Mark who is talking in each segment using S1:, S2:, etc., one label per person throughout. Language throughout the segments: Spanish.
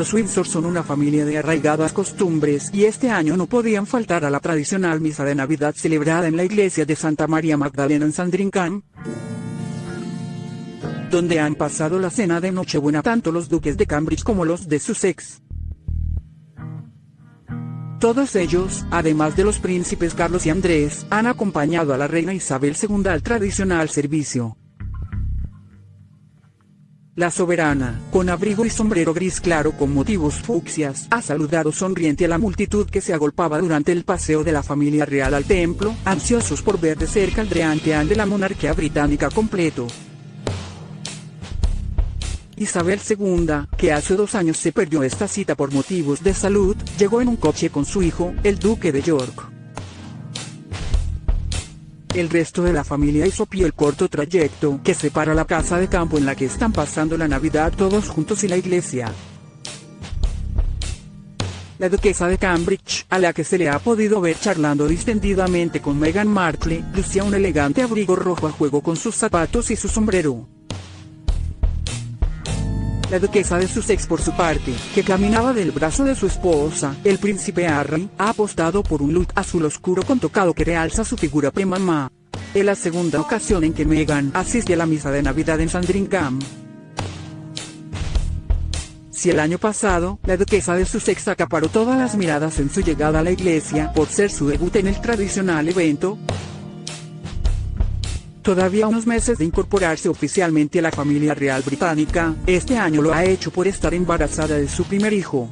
S1: Los Windsor son una familia de arraigadas costumbres y este año no podían faltar a la tradicional misa de Navidad celebrada en la iglesia de Santa María Magdalena en Sandringham, donde han pasado la cena de Nochebuena tanto los duques de Cambridge como los de Sussex. Todos ellos, además de los príncipes Carlos y Andrés, han acompañado a la reina Isabel II al tradicional servicio. La soberana, con abrigo y sombrero gris claro con motivos fucsias, ha saludado sonriente a la multitud que se agolpaba durante el paseo de la familia real al templo, ansiosos por ver de cerca el dreanteán de la monarquía británica completo. Isabel II, que hace dos años se perdió esta cita por motivos de salud, llegó en un coche con su hijo, el duque de York. El resto de la familia hizo pie el corto trayecto que separa la casa de campo en la que están pasando la Navidad todos juntos y la iglesia. La duquesa de Cambridge, a la que se le ha podido ver charlando distendidamente con Meghan Markle, lucía un elegante abrigo rojo a juego con sus zapatos y su sombrero. La duquesa de Sussex por su parte, que caminaba del brazo de su esposa, el príncipe Harry, ha apostado por un look azul oscuro con tocado que realza su figura premamá. Es la segunda ocasión en que Meghan asiste a la misa de Navidad en Sandringham. Si el año pasado, la duquesa de Sussex acaparó todas las miradas en su llegada a la iglesia por ser su debut en el tradicional evento, Todavía unos meses de incorporarse oficialmente a la familia real británica, este año lo ha hecho por estar embarazada de su primer hijo.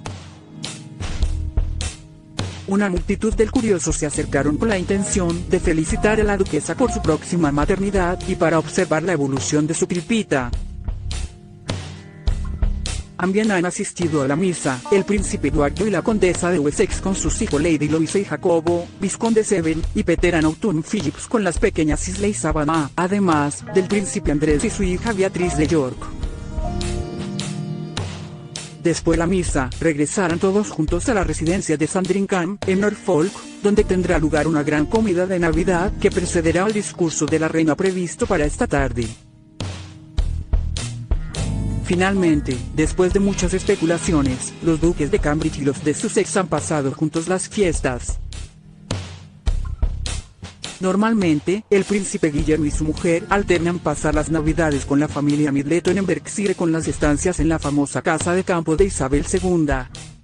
S1: Una multitud de curiosos se acercaron con la intención de felicitar a la duquesa por su próxima maternidad y para observar la evolución de su pilpita. También han asistido a la misa, el príncipe Eduardo y la condesa de Wessex con sus hijos Lady Louisa y Jacobo, Visconde Seven, y Peter Autumn Phillips con las pequeñas Isley Savannah, además, del príncipe Andrés y su hija Beatriz de York. Después de la misa, regresarán todos juntos a la residencia de Sandringham, en Norfolk, donde tendrá lugar una gran comida de Navidad que precederá al discurso de la reina previsto para esta tarde. Finalmente, después de muchas especulaciones, los duques de Cambridge y los de Sussex han pasado juntos las fiestas. Normalmente, el príncipe Guillermo y su mujer alternan pasar las navidades con la familia Midleton en Berkshire con las estancias en la famosa casa de campo de Isabel II.